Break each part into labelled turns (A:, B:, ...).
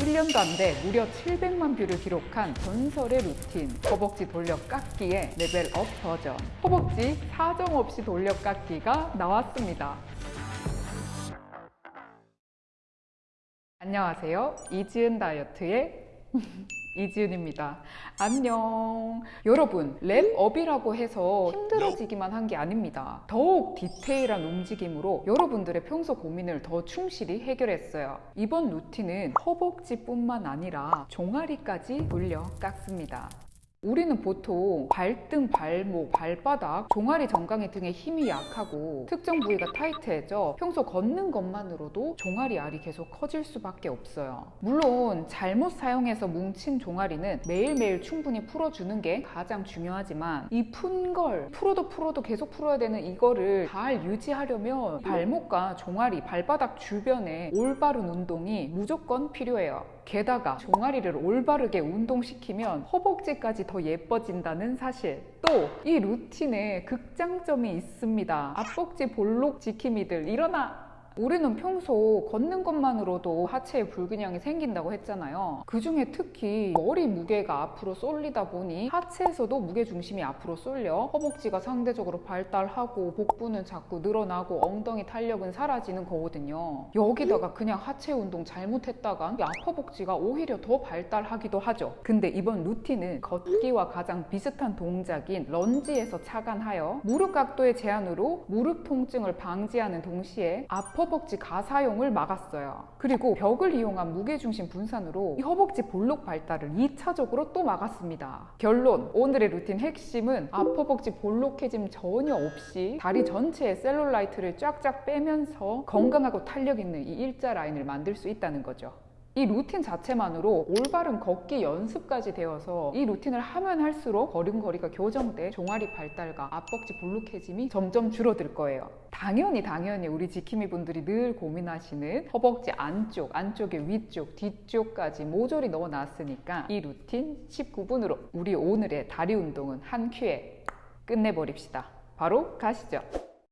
A: 일 년도 안 돼 무려 700만 뷰를 기록한 전설의 루틴. 허벅지 돌려 깎기의 레벨업 버전. 허벅지 사정없이 돌려 깎기가 나왔습니다 안녕하세요. 이지은 다이어트의 이지은입니다. 안녕. 여러분 레벨업이라고 해서 힘들어지기만 한 게 아닙니다. 더욱 디테일한 움직임으로 여러분들의 평소 고민을 더 충실히 해결했어요. 이번 루틴은 허벅지뿐만 아니라 종아리까지 돌려 깎습니다 우리는 보통 발등, 발목, 발바닥, 종아리, 정강이 등의 힘이 약하고 특정 부위가 타이트해져 평소 걷는 것만으로도 종아리 알이 계속 커질 수밖에 없어요. 물론 잘못 사용해서 뭉친 종아리는 매일매일 충분히 풀어주는 게 가장 중요하지만 이 푼 걸 풀어도 풀어도 계속 풀어야 되는 이거를 잘 유지하려면 발목과 종아리, 발바닥 주변에 올바른 운동이 무조건 필요해요. 게다가 종아리를 올바르게 운동시키면 허벅지까지 더 예뻐진다는 사실. 또 이 루틴에 극장점이 있습니다. 앞벅지 볼록 지킴이들 일어나 우리는 평소 걷는 것만으로도 하체에 불균형이 생긴다고 했잖아요. 그 중에 특히 머리 무게가 앞으로 쏠리다 보니 하체에서도 무게 중심이 앞으로 쏠려 허벅지가 상대적으로 발달하고 복부는 자꾸 늘어나고 엉덩이 탄력은 사라지는 거거든요. 여기다가 그냥 하체 운동 잘못했다간 앞허벅지가 오히려 더 발달하기도 하죠. 근데 이번 루틴은 걷기와 가장 비슷한 동작인 런지에서 착안하여 무릎 각도의 제한으로 무릎 통증을 방지하는 동시에 앞허 허벅지 과사용을 막았어요. 그리고 벽을 이용한 무게중심 분산으로 이 허벅지 볼록 발달을 2차적으로 또 막았습니다. 결론! 오늘의 루틴 핵심은 앞허벅지 볼록해짐 전혀 없이 다리 전체에 셀룰라이트를 쫙쫙 빼면서 건강하고 탄력 있는 이 일자 라인을 만들 수 있다는 거죠. 이 루틴 자체만으로 올바른 걷기 연습까지 되어서 이 루틴을 하면 할수록 걸음걸이가 교정돼 종아리 발달과 앞벅지 볼록해짐이 점점 줄어들 거예요. 당연히 당연히 우리 지킴이 분들이 늘 고민하시는 허벅지 안쪽, 안쪽의 위쪽, 뒤쪽까지 모조리 넣어놨으니까 이 루틴 19분으로 우리 오늘의 다리 운동은 한 큐에 끝내버립시다. 바로 가시죠.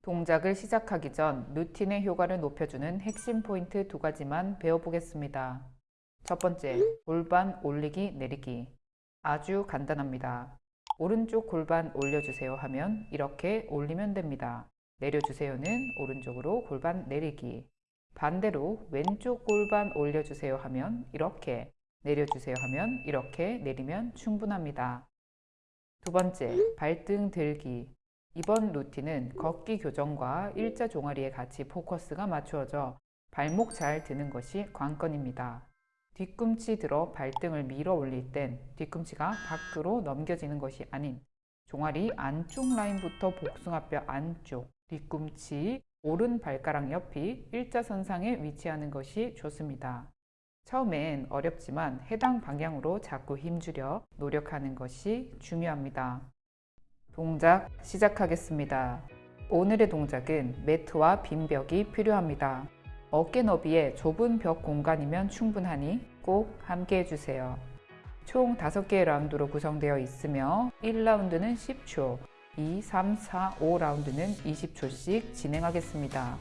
A: 동작을 시작하기 전 루틴의 효과를 높여주는 핵심 포인트 두 가지만 배워보겠습니다. 첫 번째, 골반 올리기 내리기. 아주 간단합니다. 오른쪽 골반 올려주세요 하면 이렇게 올리면 됩니다. 내려주세요는 오른쪽으로 골반 내리기. 반대로 왼쪽 골반 올려주세요 하면 이렇게 내려주세요 하면 이렇게 내리면 충분합니다. 두 번째, 발등 들기. 이번 루틴은 걷기 교정과 일자 종아리에 같이 포커스가 맞추어져 발목 잘 드는 것이 관건입니다. 뒤꿈치 들어 발등을 밀어 올릴 땐 뒤꿈치가 밖으로 넘겨지는 것이 아닌 종아리 안쪽 라인부터 복숭아뼈 안쪽, 뒤꿈치, 오른 발가락 옆이 일자선상에 위치하는 것이 좋습니다. 처음엔 어렵지만 해당 방향으로 자꾸 힘주려 노력하는 것이 중요합니다. 동작 시작하겠습니다. 오늘의 동작은 매트와 빈 벽이 필요합니다. 어깨 너비의 좁은 벽 공간이면 충분하니 꼭 함께 해주세요. 총 5개의 라운드로 구성되어 있으며 1라운드는 10초, 2, 3, 4, 5라운드는 20초씩 진행하겠습니다.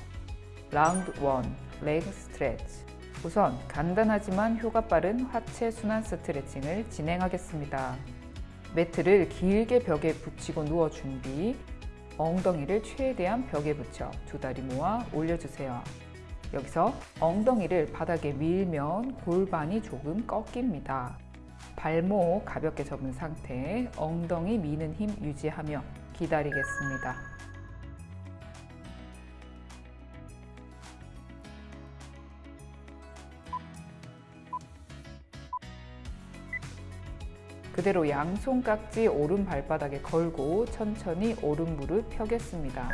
A: 라운드 1, 레그 스트레치 우선 간단하지만 효과 빠른 하체 순환 스트레칭을 진행하겠습니다. 매트를 길게 벽에 붙이고 누워 준비 엉덩이를 최대한 벽에 붙여 두 다리 모아 올려주세요. 여기서 엉덩이를 바닥에 밀면 골반이 조금 꺾입니다. 발목 가볍게 접은 상태 엉덩이 미는 힘 유지하며 기다리겠습니다. 그대로 양손 깍지 오른 발바닥에 걸고 천천히 오른 무릎 펴겠습니다.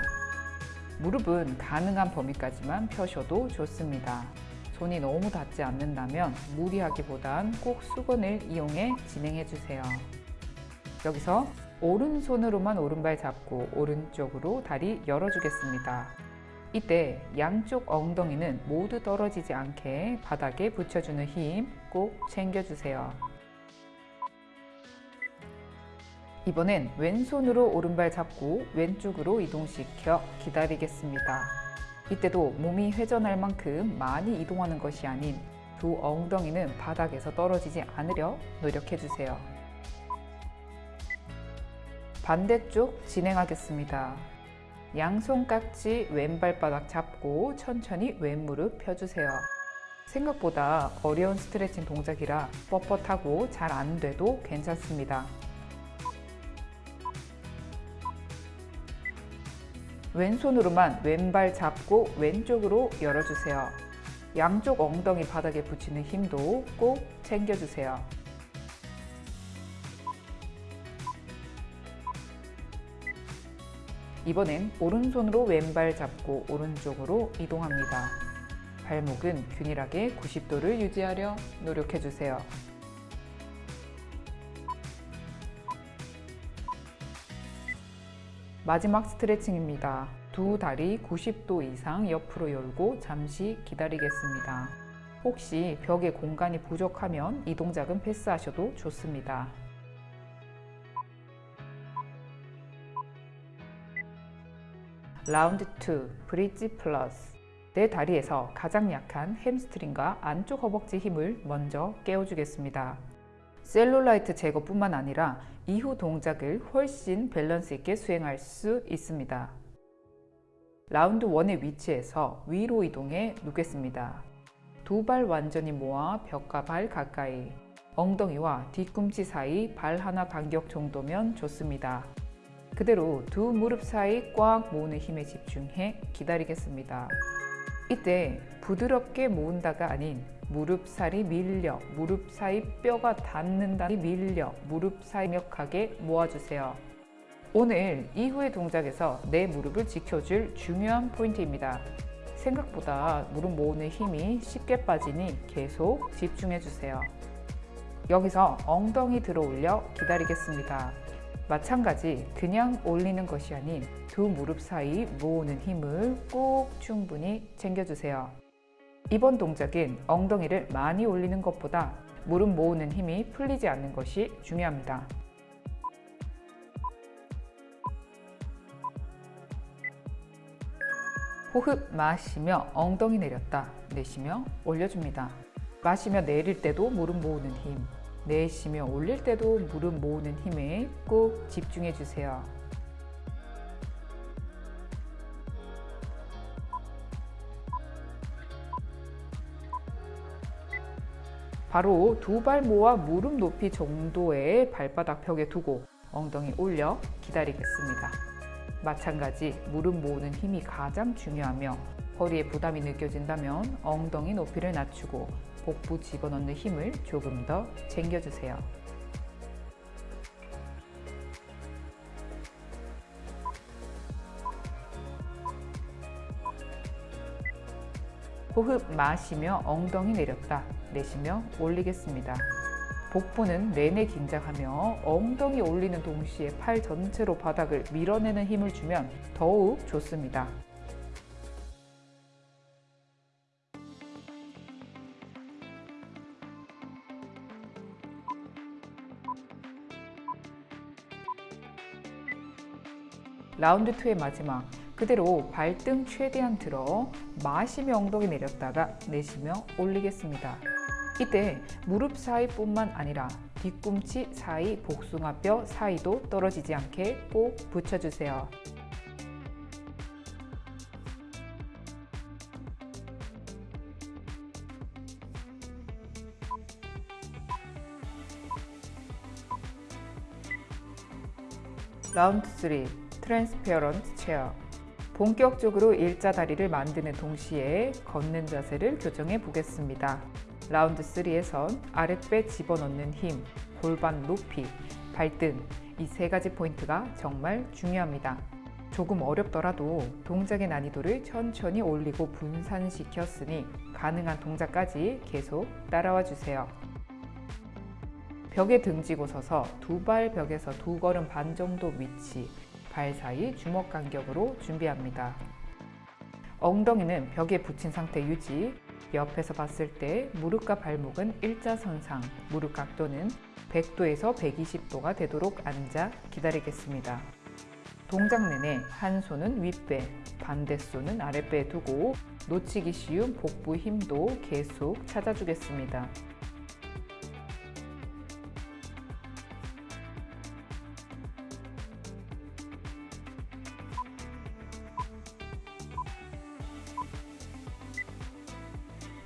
A: 무릎은 가능한 범위까지만 펴셔도 좋습니다. 손이 너무 닿지 않는다면 무리하기보단 꼭 수건을 이용해 진행해 주세요. 여기서 오른손으로만 오른발 잡고 오른쪽으로 다리 열어주겠습니다. 이때 양쪽 엉덩이는 모두 떨어지지 않게 바닥에 붙여주는 힘 꼭 챙겨주세요. 이번엔 왼손으로 오른발 잡고 왼쪽으로 이동시켜 기다리겠습니다. 이때도 몸이 회전할 만큼 많이 이동하는 것이 아닌 두 엉덩이는 바닥에서 떨어지지 않으려 노력해주세요. 반대쪽 진행하겠습니다. 양손 깍지 왼발바닥 잡고 천천히 왼무릎 펴주세요. 생각보다 어려운 스트레칭 동작이라 뻣뻣하고 잘 안 돼도 괜찮습니다. 왼손으로만 왼발 잡고 왼쪽으로 열어주세요. 양쪽 엉덩이 바닥에 붙이는 힘도 꼭 챙겨주세요. 이번엔 오른손으로 왼발 잡고 오른쪽으로 이동합니다. 발목은 균일하게 90도를 유지하려 노력해주세요. 마지막 스트레칭입니다. 두 다리 90도 이상 옆으로 열고 잠시 기다리겠습니다. 혹시 벽에 공간이 부족하면 이 동작은 패스하셔도 좋습니다. 라운드 2 브릿지 플러스 내 다리에서 가장 약한 햄스트링과 안쪽 허벅지 힘을 먼저 깨워주겠습니다. 셀룰라이트 제거뿐만 아니라 이후 동작을 훨씬 밸런스 있게 수행할 수 있습니다. 라운드 1의 위치에서 위로 이동해 누겠습니다. 두 발 완전히 모아 벽과 발 가까이 엉덩이와 뒤꿈치 사이 발 하나 간격 정도면 좋습니다. 그대로 두 무릎 사이 꽉 모으는 힘에 집중해 기다리겠습니다. 이때 부드럽게 모은다가 아닌 무릎 살이 밀려 무릎 사이 뼈가 닿는다니 밀려 무릎 사이 명확하게 모아주세요. 오늘 이후의 동작에서 내 무릎을 지켜줄 중요한 포인트입니다. 생각보다 무릎 모으는 힘이 쉽게 빠지니 계속 집중해주세요. 여기서 엉덩이 들어 올려 기다리겠습니다. 마찬가지 그냥 올리는 것이 아닌 두 무릎 사이 모으는 힘을 꼭 충분히 챙겨주세요. 이번 동작은 엉덩이를 많이 올리는 것보다 무릎 모으는 힘이 풀리지 않는 것이 중요합니다. 호흡 마시며 엉덩이 내렸다 내쉬며 올려줍니다. 마시며 내릴 때도 무릎 모으는 힘, 내쉬며 올릴 때도 무릎 모으는 힘에 꼭 집중해 주세요. 바로 두 발 모아 무릎 높이 정도의 발바닥 벽에 두고 엉덩이 올려 기다리겠습니다. 마찬가지 무릎 모으는 힘이 가장 중요하며 허리에 부담이 느껴진다면 엉덩이 높이를 낮추고 복부 집어넣는 힘을 조금 더 챙겨주세요. 호흡 마시며 엉덩이 내렸다 내쉬며 올리겠습니다. 복부는 내내 긴장하며 엉덩이 올리는 동시에 팔 전체로 바닥을 밀어내는 힘을 주면 더욱 좋습니다. 라운드 2의 마지막 그대로 발등 최대한 들어 마시며 엉덩이 내렸다가 내쉬며 올리겠습니다. 이때 무릎 사이뿐만 아니라 뒤꿈치 사이 복숭아뼈 사이도 떨어지지 않게 꼭 붙여주세요. 라운드 3 트랜스페어런트 체어 본격적으로 일자 다리를 만드는 동시에 걷는 자세를 교정해 보겠습니다. 라운드 3에선 아랫배 집어넣는 힘, 골반 높이, 발등 이 세 가지 포인트가 정말 중요합니다. 조금 어렵더라도 동작의 난이도를 천천히 올리고 분산시켰으니 가능한 동작까지 계속 따라와 주세요. 벽에 등지고 서서 두 발 벽에서 두 걸음 반 정도 위치, 발 사이 주먹 간격으로 준비합니다. 엉덩이는 벽에 붙인 상태 유지. 옆에서 봤을 때 무릎과 발목은 일자선상, 무릎 각도는 100도에서 120도가 되도록 앉아 기다리겠습니다. 동작 내내 한 손은 윗배, 반대 손은 아랫배에 두고 놓치기 쉬운 복부 힘도 계속 찾아주겠습니다.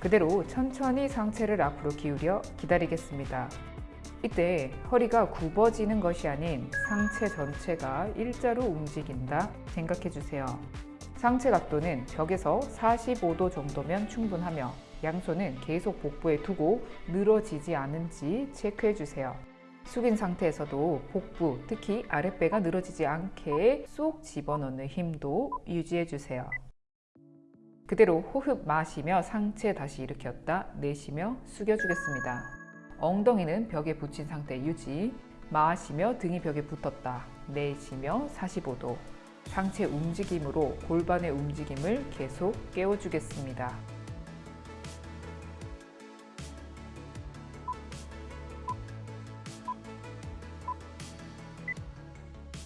A: 그대로 천천히 상체를 앞으로 기울여 기다리겠습니다. 이때 허리가 굽어지는 것이 아닌 상체 전체가 일자로 움직인다 생각해 주세요. 상체 각도는 벽에서 45도 정도면 충분하며 양손은 계속 복부에 두고 늘어지지 않은지 체크해 주세요. 숙인 상태에서도 복부, 특히 아랫배가 늘어지지 않게 쏙 집어넣는 힘도 유지해 주세요. 그대로 호흡 마시며 상체 다시 일으켰다 내쉬며 숙여주겠습니다. 엉덩이는 벽에 붙인 상태 유지, 마시며 등이 벽에 붙었다 내쉬며 45도 상체 움직임으로 골반의 움직임을 계속 깨워주겠습니다.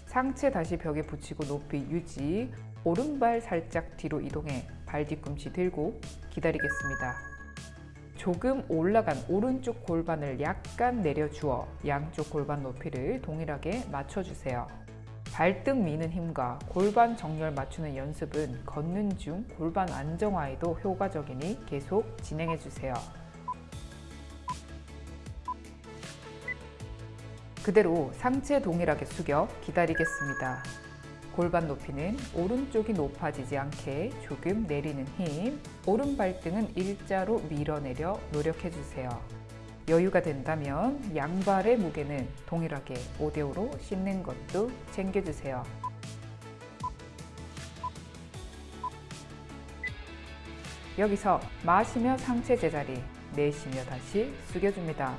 A: 상체 다시 벽에 붙이고 높이 유지, 오른발 살짝 뒤로 이동해 발 뒤꿈치 들고 기다리겠습니다. 조금 올라간 오른쪽 골반을 약간 내려주어 양쪽 골반 높이를 동일하게 맞춰주세요. 발등 미는 힘과 골반 정렬 맞추는 연습은 걷는 중 골반 안정화에도 효과적이니 계속 진행해주세요. 그대로 상체 동일하게 숙여 기다리겠습니다. 골반 높이는 오른쪽이 높아지지 않게 조금 내리는 힘, 오른 발등은 일자로 밀어내려 노력해주세요. 여유가 된다면 양발의 무게는 동일하게 5대5로 씻는 것도 챙겨주세요. 여기서 마시며 상체 제자리, 내쉬며 다시 숙여줍니다.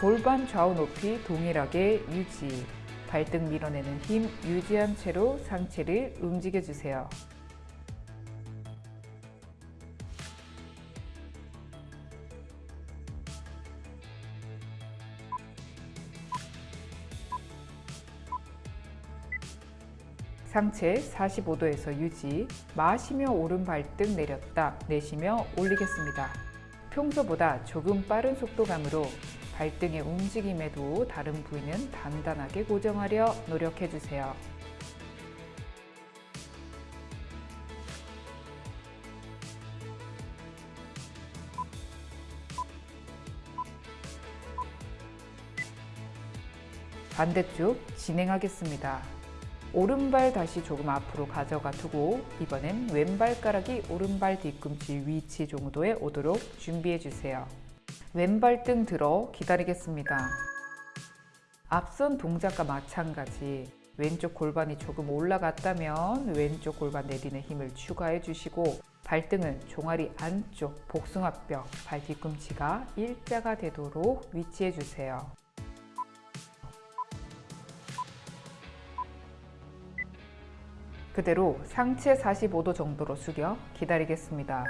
A: 골반 좌우 높이 동일하게 유지, 발등 밀어내는 힘 유지한 채로 상체를 움직여주세요. 상체 45도에서 유지, 마시며 오른 발등 내렸다, 내쉬며 올리겠습니다. 평소보다 조금 빠른 속도감으로 발등의 움직임에도 다른 부위는 단단하게 고정하려 노력해주세요. 반대쪽 진행하겠습니다. 오른발 다시 조금 앞으로 가져가 두고 이번엔 왼발가락이 오른발 뒤꿈치 위치 정도에 오도록 준비해 주세요. 왼발 등 들어 기다리겠습니다. 앞선 동작과 마찬가지 왼쪽 골반이 조금 올라갔다면 왼쪽 골반 내리는 힘을 추가해 주시고 발등은 종아리 안쪽 복숭아뼈 발 뒤꿈치가 일자가 되도록 위치해 주세요. 그대로 상체 45도 정도로 숙여 기다리겠습니다.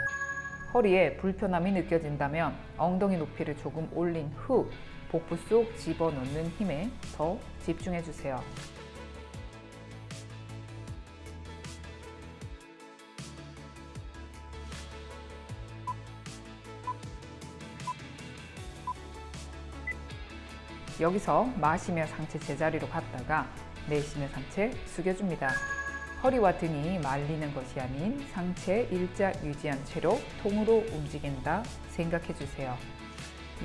A: 허리에 불편함이 느껴진다면 엉덩이 높이를 조금 올린 후 복부 속 집어넣는 힘에 더 집중해 주세요. 여기서 마시며 상체 제자리로 갔다가 내쉬며 상체 숙여줍니다. 허리와 등이 말리는 것이 아닌 상체 일자 유지한 채로 통으로 움직인다 생각해 주세요.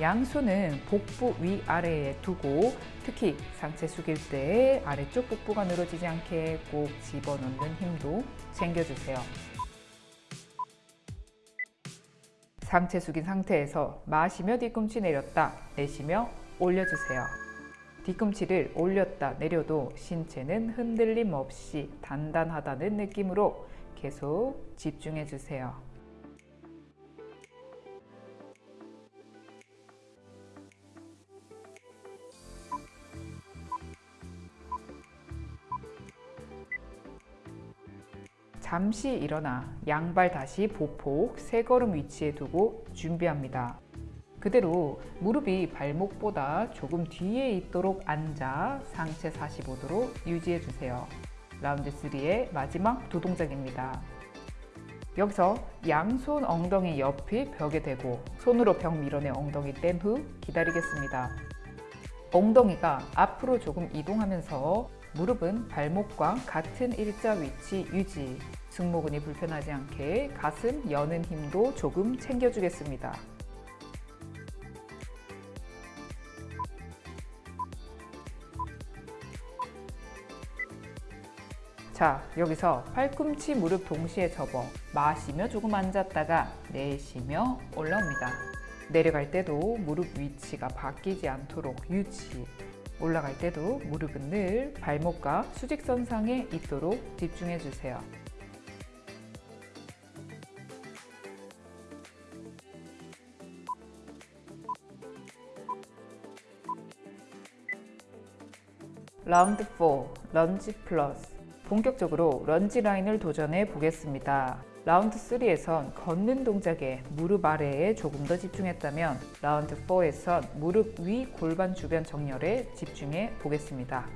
A: 양손은 복부 위아래에 두고 특히 상체 숙일 때 아래쪽 복부가 늘어지지 않게 꼭 집어넣는 힘도 챙겨주세요. 상체 숙인 상태에서 마시며 뒤꿈치 내렸다 내쉬며 올려주세요. 뒤꿈치를 올렸다 내려도 신체는 흔들림 없이 단단하다는 느낌으로 계속 집중해 주세요. 잠시 일어나 양발 다시 보폭 세 걸음 위치에 두고 준비합니다. 그대로 무릎이 발목보다 조금 뒤에 있도록 앉아 상체 45도로 유지해 주세요. 라운드 3의 마지막 두 동작입니다. 여기서 양손 엉덩이 옆이 벽에 대고 손으로 벽 밀어내 엉덩이 뗀 후 기다리겠습니다. 엉덩이가 앞으로 조금 이동하면서 무릎은 발목과 같은 일자 위치 유지 승모근이 불편하지 않게 가슴 여는 힘도 조금 챙겨주겠습니다. 자, 여기서 팔꿈치 무릎 동시에 접어 마시며 조금 앉았다가 내쉬며 올라옵니다. 내려갈 때도 무릎 위치가 바뀌지 않도록 유지. 올라갈 때도 무릎은 늘 발목과 수직선상에 있도록 집중해 주세요. 라운드 4, 런지 플러스. 본격적으로 런지 라인을 도전해 보겠습니다. 라운드 3에선 걷는 동작에 무릎 아래에 조금 더 집중했다면 라운드 4에선 무릎 위 골반 주변 정렬에 집중해 보겠습니다.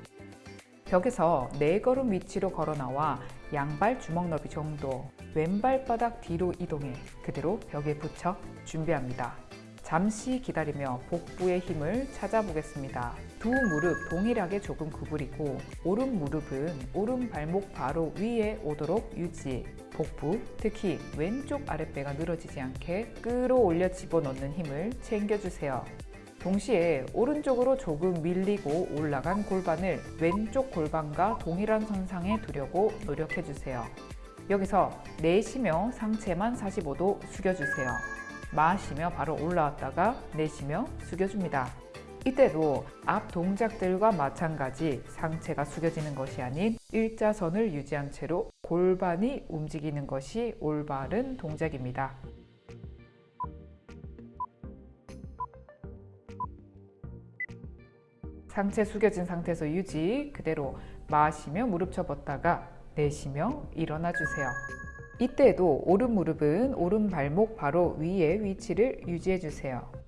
A: 벽에서 네 걸음 위치로 걸어 나와 양발 주먹 너비 정도 왼발 바닥 뒤로 이동해 그대로 벽에 붙여 준비합니다. 잠시 기다리며 복부의 힘을 찾아보겠습니다. 두 무릎 동일하게 조금 구부리고 오른 무릎은 오른 발목 바로 위에 오도록 유지 복부, 특히 왼쪽 아랫배가 늘어지지 않게 끌어올려 집어넣는 힘을 챙겨주세요. 동시에 오른쪽으로 조금 밀리고 올라간 골반을 왼쪽 골반과 동일한 선상에 두려고 노력해주세요. 여기서 내쉬며 상체만 45도 숙여주세요. 마시며 바로 올라왔다가 내쉬며 숙여줍니다. 이때도 앞 동작들과 마찬가지 상체가 숙여지는 것이 아닌 일자선을 유지한 채로 골반이 움직이는 것이 올바른 동작입니다. 상체 숙여진 상태에서 유지 그대로 마시며 무릎 접었다가 내쉬며 일어나 주세요. 이때에도 오른 무릎은 오른 발목 바로 위에 위치를 유지해 주세요.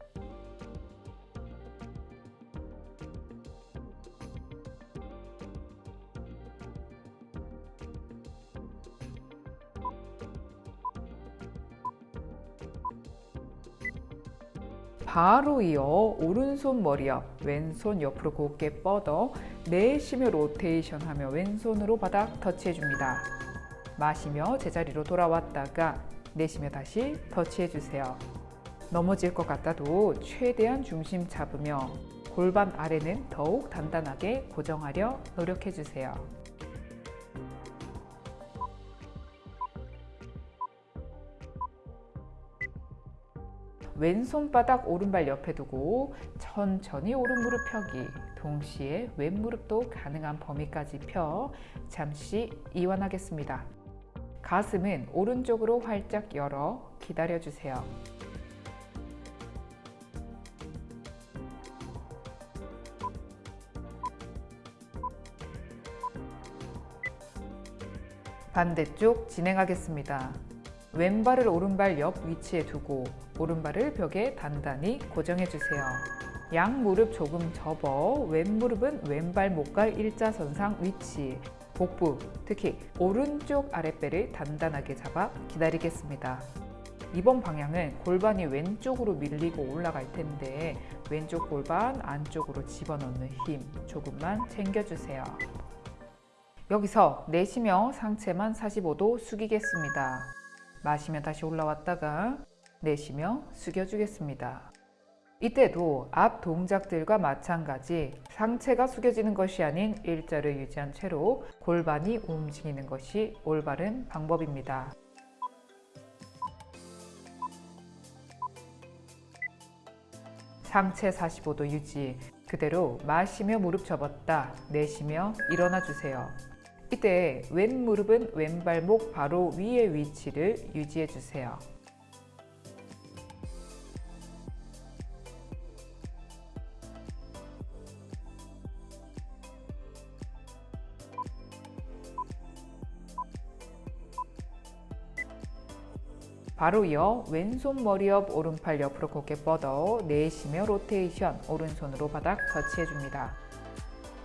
A: 바로 이어 오른손 머리 옆, 왼손 옆으로 곱게 뻗어 내쉬며 로테이션 하며 왼손으로 바닥 터치해 줍니다. 마시며 제자리로 돌아왔다가 내쉬며 다시 터치해 주세요. 넘어질 것 같아도 최대한 중심 잡으며 골반 아래는 더욱 단단하게 고정하려 노력해 주세요. 왼손바닥 오른발 옆에 두고 천천히 오른 무릎 펴기 동시에 왼 무릎도 가능한 범위까지 펴 잠시 이완하겠습니다. 가슴은 오른쪽으로 활짝 열어 기다려주세요. 반대쪽 진행하겠습니다. 왼발을 오른발 옆 위치에 두고 오른발을 벽에 단단히 고정해 주세요. 양 무릎 조금 접어 왼 무릎은 왼발 목갈 일자선상 위치 복부, 특히 오른쪽 아랫배를 단단하게 잡아 기다리겠습니다. 이번 방향은 골반이 왼쪽으로 밀리고 올라갈 텐데 왼쪽 골반 안쪽으로 집어넣는 힘 조금만 챙겨주세요. 여기서 내쉬며 상체만 45도 숙이겠습니다. 마시며 다시 올라왔다가 내쉬며 숙여주겠습니다. 이때도 앞 동작들과 마찬가지 상체가 숙여지는 것이 아닌 일자를 유지한 채로 골반이 움직이는 것이 올바른 방법입니다. 상체 45도 유지 그대로 마시며 무릎 접었다 내쉬며 일어나 주세요. 이때 왼 무릎은 왼발목 바로 위의 위치를 유지해 주세요. 바로 이어 왼손 머리 옆 오른팔 옆으로 곧게 뻗어 내쉬며 로테이션 오른손으로 바닥 터치해줍니다.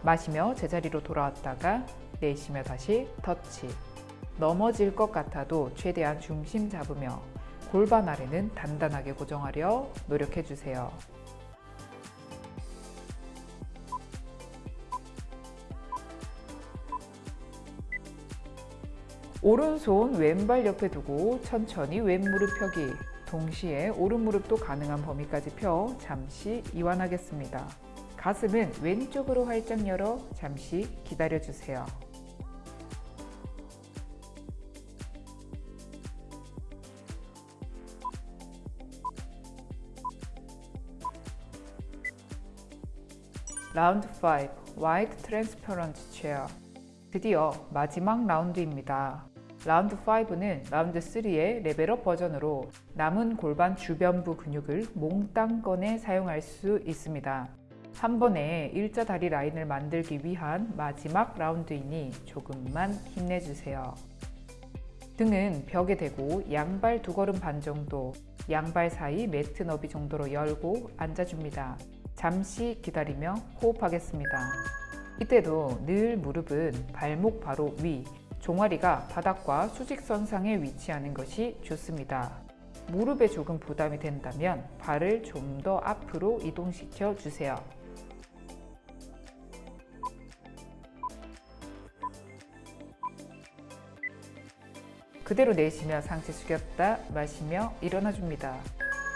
A: 마시며 제자리로 돌아왔다가 내쉬며 다시 터치 넘어질 것 같아도 최대한 중심 잡으며 골반 아래는 단단하게 고정하려 노력해주세요. 오른손 왼발 옆에 두고 천천히 왼무릎 펴기 동시에 오른무릎도 가능한 범위까지 펴 잠시 이완하겠습니다. 가슴은 왼쪽으로 활짝 열어 잠시 기다려주세요. 라운드 5 White Transparent Chair 드디어 마지막 라운드입니다. 라운드 5는 라운드 3의 레벨업 버전으로 남은 골반 주변부 근육을 몽땅 꺼내 사용할 수 있습니다. 한 번에 일자 다리 라인을 만들기 위한 마지막 라운드이니 조금만 힘내주세요. 등은 벽에 대고 양발 두 걸음 반 정도, 양발 사이 매트 너비 정도로 열고 앉아줍니다. 잠시 기다리며 호흡하겠습니다. 이때도 늘 무릎은 발목 바로 위, 종아리가 바닥과 수직선상에 위치하는 것이 좋습니다. 무릎에 조금 부담이 된다면 발을 좀 더 앞으로 이동시켜 주세요. 그대로 내쉬며 상체 숙였다 마시며 일어나 줍니다.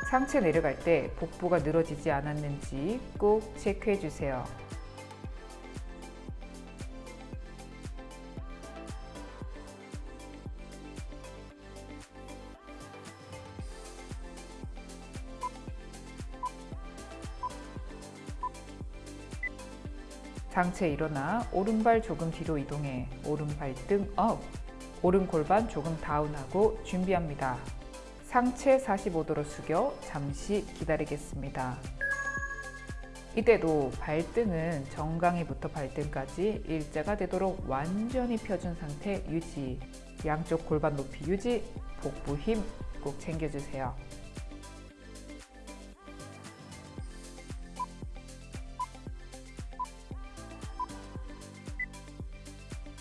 A: 상체 내려갈 때 복부가 늘어지지 않았는지 꼭 체크해 주세요. 상체 일어나 오른발 조금 뒤로 이동해 오른발 등 업, 오른 골반 조금 다운하고 준비합니다. 상체 45도로 숙여 잠시 기다리겠습니다. 이때도 발등은 정강이부터 발등까지 일자가 되도록 완전히 펴준 상태 유지 양쪽 골반 높이 유지 복부 힘 꼭 챙겨주세요.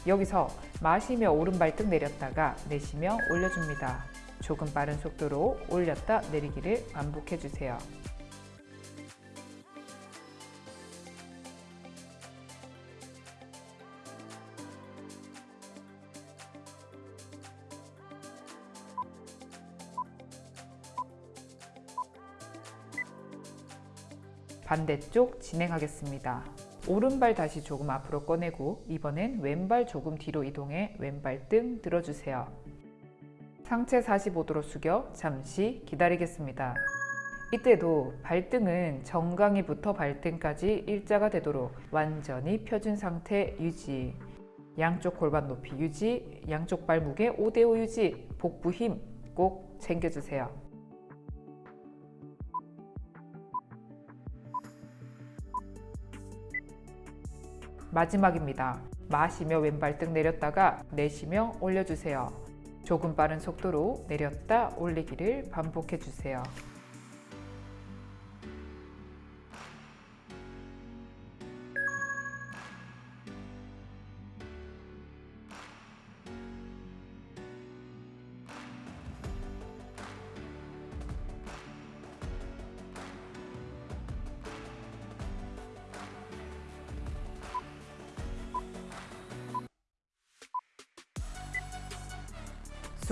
A: 여기서 마시며 오른발등 내렸다가 내쉬며 올려줍니다. 조금 빠른 속도로 올렸다 내리기를 반복해주세요. 반대쪽 진행하겠습니다. 오른발 다시 조금 앞으로 꺼내고 이번엔 왼발 조금 뒤로 이동해 왼발 등 들어주세요. 상체 45도로 숙여 잠시 기다리겠습니다. 이때도 발등은 정강이부터 발등까지 일자가 되도록 완전히 펴준 상태 유지 양쪽 골반 높이 유지 양쪽 발 무게 5대5 유지 복부 힘 꼭 챙겨주세요. 마지막입니다. 마시며 왼발등 내렸다가 내쉬며 올려주세요. 조금 빠른 속도로 내렸다 올리기를 반복해 주세요.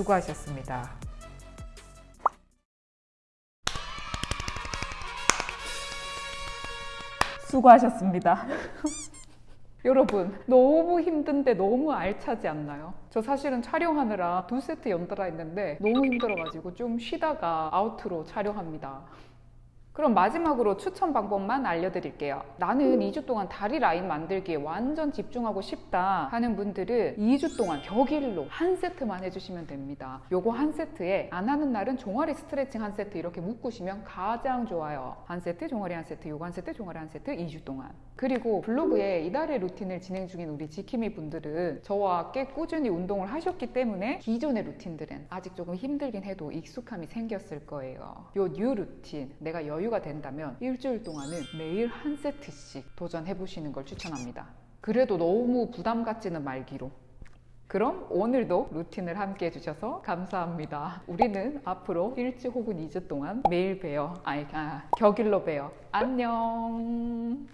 A: 수고하셨습니다. 수고하셨습니다. 여러분 너무 힘든데 너무 알차지 않나요? 저 사실은 촬영하느라 두 세트 연달아 했는데 너무 힘들어가지고 좀 쉬다가 아우트로 촬영합니다. 그럼 마지막으로 추천 방법만 알려드릴게요. 나는 2주 동안 다리 라인 만들기에 완전 집중하고 싶다 하는 분들은 2주 동안 격일로 한 세트만 해주시면 됩니다. 요거 한 세트에 안 하는 날은 종아리 스트레칭 한 세트 이렇게 묶으시면 가장 좋아요. 한 세트, 종아리 한 세트, 요거 한 세트, 종아리 한 세트 2주 동안. 그리고 블로그에 이달의 루틴을 진행 중인 우리 지킴이 분들은 저와 꽤 꾸준히 운동을 하셨기 때문에 기존의 루틴들은 아직 조금 힘들긴 해도 익숙함이 생겼을 거예요. 요 뉴 루틴 내가 여유 가 된다면 일주일 동안은 매일 한 세트씩 도전해 보시는 걸 추천합니다. 그래도 너무 부담 갖지는 말기로. 그럼 오늘도 루틴을 함께 해주셔서 감사합니다. 우리는 앞으로 일주 혹은 2주 동안 매일 봬요. 아니, 아, 격일로 봬요. 안녕.